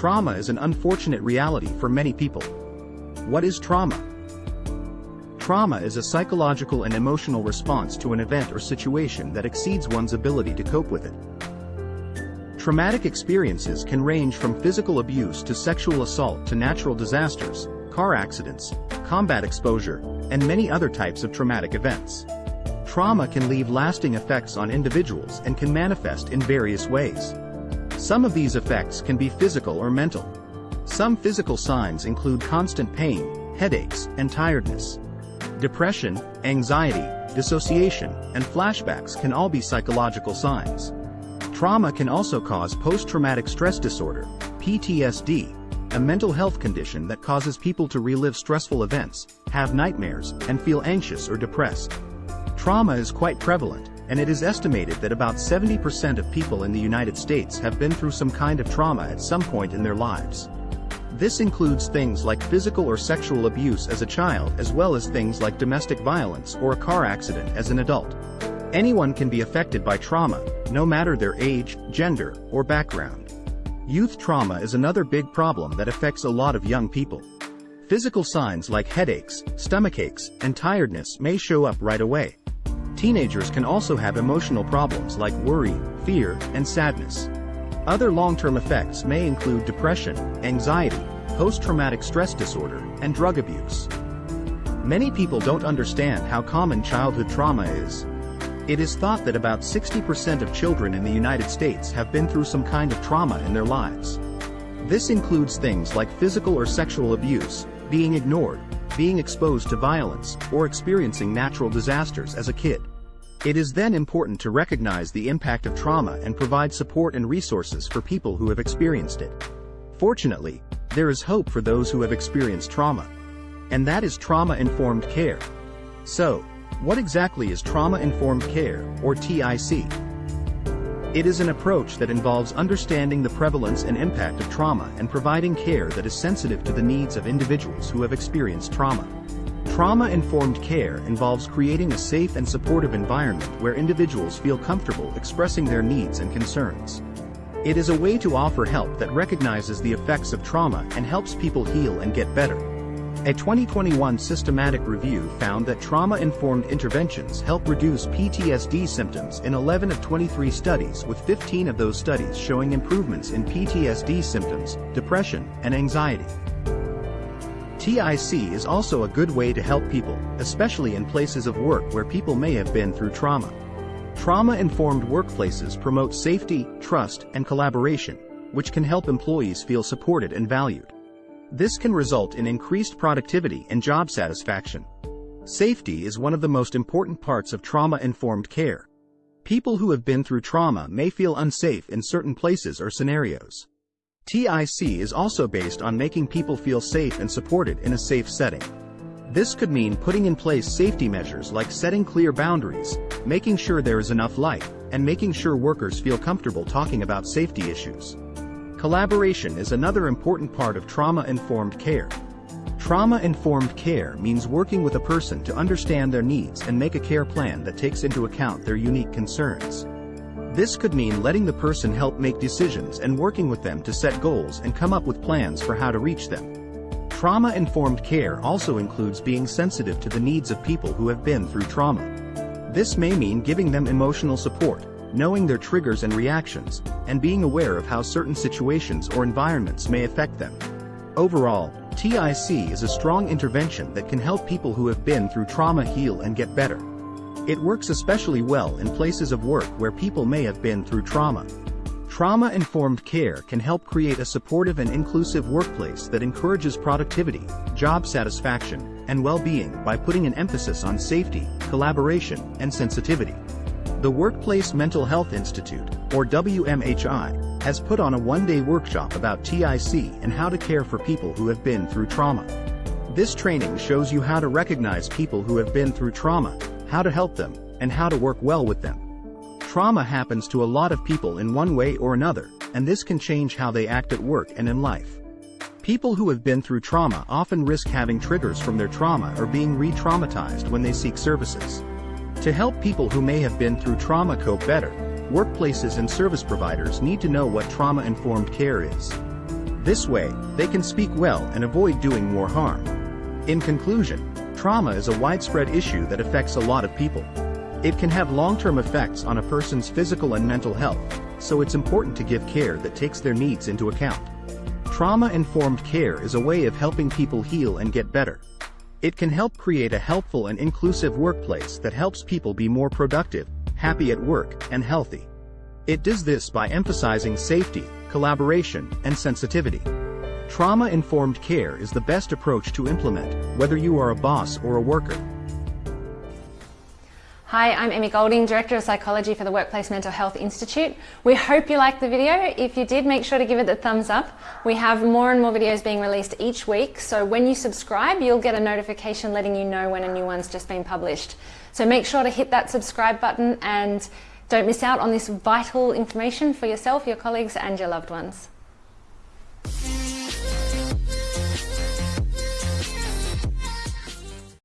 trauma is an unfortunate reality for many people. What is trauma? Trauma is a psychological and emotional response to an event or situation that exceeds one's ability to cope with it. Traumatic experiences can range from physical abuse to sexual assault to natural disasters, car accidents, combat exposure, and many other types of traumatic events. Trauma can leave lasting effects on individuals and can manifest in various ways. Some of these effects can be physical or mental. Some physical signs include constant pain, headaches, and tiredness. Depression, anxiety, dissociation, and flashbacks can all be psychological signs. Trauma can also cause post-traumatic stress disorder, PTSD, a mental health condition that causes people to relive stressful events, have nightmares, and feel anxious or depressed. Trauma is quite prevalent, and it is estimated that about 70% of people in the United States have been through some kind of trauma at some point in their lives. This includes things like physical or sexual abuse as a child as well as things like domestic violence or a car accident as an adult. Anyone can be affected by trauma, no matter their age, gender, or background. Youth trauma is another big problem that affects a lot of young people. Physical signs like headaches, stomachaches, and tiredness may show up right away. Teenagers can also have emotional problems like worry, fear, and sadness. Other long-term effects may include depression, anxiety, post-traumatic stress disorder, and drug abuse. Many people don't understand how common childhood trauma is, it is thought that about 60% of children in the United States have been through some kind of trauma in their lives. This includes things like physical or sexual abuse, being ignored, being exposed to violence, or experiencing natural disasters as a kid. It is then important to recognize the impact of trauma and provide support and resources for people who have experienced it. Fortunately, there is hope for those who have experienced trauma. And that is trauma-informed care. So, what exactly is Trauma-Informed Care, or TIC? It is an approach that involves understanding the prevalence and impact of trauma and providing care that is sensitive to the needs of individuals who have experienced trauma. Trauma-informed care involves creating a safe and supportive environment where individuals feel comfortable expressing their needs and concerns. It is a way to offer help that recognizes the effects of trauma and helps people heal and get better. A 2021 systematic review found that trauma-informed interventions help reduce PTSD symptoms in 11 of 23 studies with 15 of those studies showing improvements in PTSD symptoms, depression, and anxiety. TIC is also a good way to help people, especially in places of work where people may have been through trauma. Trauma-informed workplaces promote safety, trust, and collaboration, which can help employees feel supported and valued. This can result in increased productivity and job satisfaction. Safety is one of the most important parts of trauma-informed care. People who have been through trauma may feel unsafe in certain places or scenarios. TIC is also based on making people feel safe and supported in a safe setting. This could mean putting in place safety measures like setting clear boundaries, making sure there is enough light, and making sure workers feel comfortable talking about safety issues. Collaboration is another important part of trauma-informed care. Trauma-informed care means working with a person to understand their needs and make a care plan that takes into account their unique concerns. This could mean letting the person help make decisions and working with them to set goals and come up with plans for how to reach them. Trauma-informed care also includes being sensitive to the needs of people who have been through trauma. This may mean giving them emotional support, knowing their triggers and reactions, and being aware of how certain situations or environments may affect them. Overall, TIC is a strong intervention that can help people who have been through trauma heal and get better. It works especially well in places of work where people may have been through trauma. Trauma-informed care can help create a supportive and inclusive workplace that encourages productivity, job satisfaction, and well-being by putting an emphasis on safety, collaboration, and sensitivity. The Workplace Mental Health Institute, or WMHI, has put on a one-day workshop about TIC and how to care for people who have been through trauma. This training shows you how to recognize people who have been through trauma, how to help them, and how to work well with them. Trauma happens to a lot of people in one way or another, and this can change how they act at work and in life. People who have been through trauma often risk having triggers from their trauma or being re-traumatized when they seek services. To help people who may have been through trauma cope better, workplaces and service providers need to know what trauma-informed care is. This way, they can speak well and avoid doing more harm. In conclusion, trauma is a widespread issue that affects a lot of people. It can have long-term effects on a person's physical and mental health, so it's important to give care that takes their needs into account. Trauma-informed care is a way of helping people heal and get better. It can help create a helpful and inclusive workplace that helps people be more productive, happy at work, and healthy. It does this by emphasizing safety, collaboration, and sensitivity. Trauma-informed care is the best approach to implement, whether you are a boss or a worker. Hi, I'm Emmy Golding, Director of Psychology for the Workplace Mental Health Institute. We hope you liked the video. If you did, make sure to give it the thumbs up. We have more and more videos being released each week, so when you subscribe, you'll get a notification letting you know when a new one's just been published. So make sure to hit that subscribe button and don't miss out on this vital information for yourself, your colleagues and your loved ones.